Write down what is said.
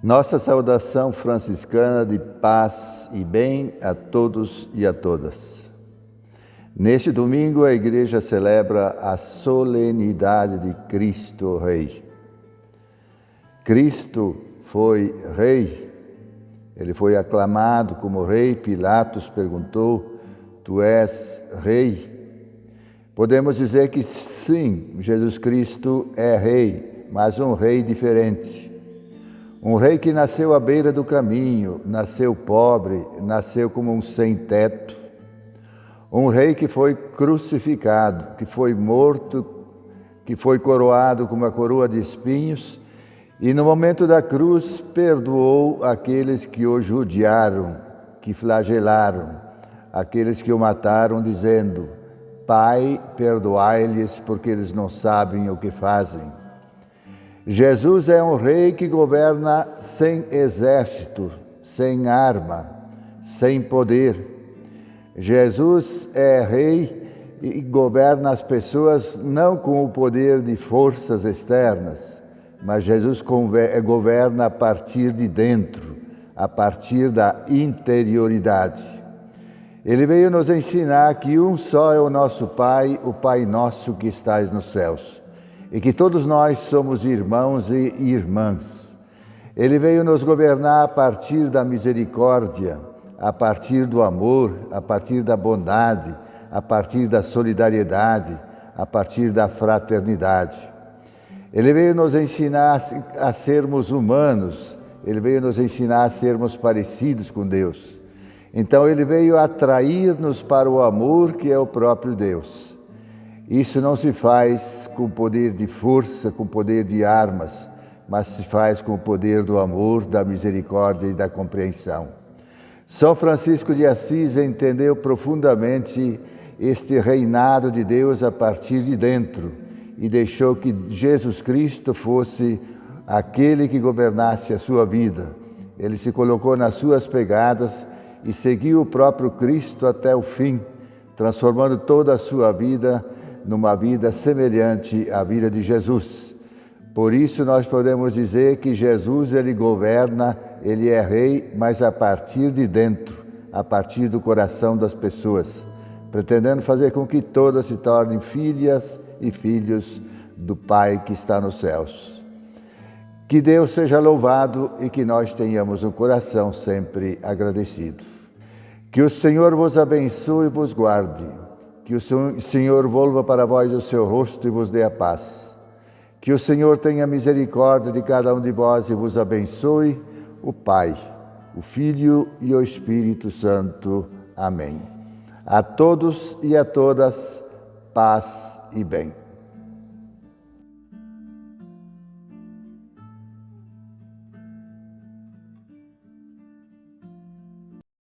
Nossa saudação franciscana de paz e bem a todos e a todas. Neste domingo, a Igreja celebra a solenidade de Cristo Rei. Cristo foi Rei, ele foi aclamado como Rei. Pilatos perguntou: Tu és Rei? Podemos dizer que sim, Jesus Cristo é Rei, mas um Rei diferente um rei que nasceu à beira do caminho, nasceu pobre, nasceu como um sem-teto. Um rei que foi crucificado, que foi morto, que foi coroado com uma coroa de espinhos e no momento da cruz perdoou aqueles que o judiaram, que flagelaram, aqueles que o mataram, dizendo: Pai, perdoai-lhes, porque eles não sabem o que fazem. Jesus é um rei que governa sem exército, sem arma, sem poder. Jesus é rei e governa as pessoas não com o poder de forças externas, mas Jesus governa a partir de dentro, a partir da interioridade. Ele veio nos ensinar que um só é o nosso Pai, o Pai nosso que estás nos céus e que todos nós somos irmãos e irmãs. Ele veio nos governar a partir da misericórdia, a partir do amor, a partir da bondade, a partir da solidariedade, a partir da fraternidade. Ele veio nos ensinar a sermos humanos, ele veio nos ensinar a sermos parecidos com Deus. Então, ele veio atrair-nos para o amor que é o próprio Deus. Isso não se faz com poder de força, com poder de armas, mas se faz com o poder do amor, da misericórdia e da compreensão. São Francisco de Assis entendeu profundamente este reinado de Deus a partir de dentro e deixou que Jesus Cristo fosse aquele que governasse a sua vida. Ele se colocou nas suas pegadas e seguiu o próprio Cristo até o fim, transformando toda a sua vida numa vida semelhante à vida de Jesus. Por isso nós podemos dizer que Jesus ele governa, ele é rei, mas a partir de dentro, a partir do coração das pessoas, pretendendo fazer com que todas se tornem filhas e filhos do Pai que está nos céus. Que Deus seja louvado e que nós tenhamos um coração sempre agradecido. Que o Senhor vos abençoe e vos guarde. Que o Senhor volva para vós o seu rosto e vos dê a paz. Que o Senhor tenha misericórdia de cada um de vós e vos abençoe, o Pai, o Filho e o Espírito Santo. Amém. A todos e a todas, paz e bem.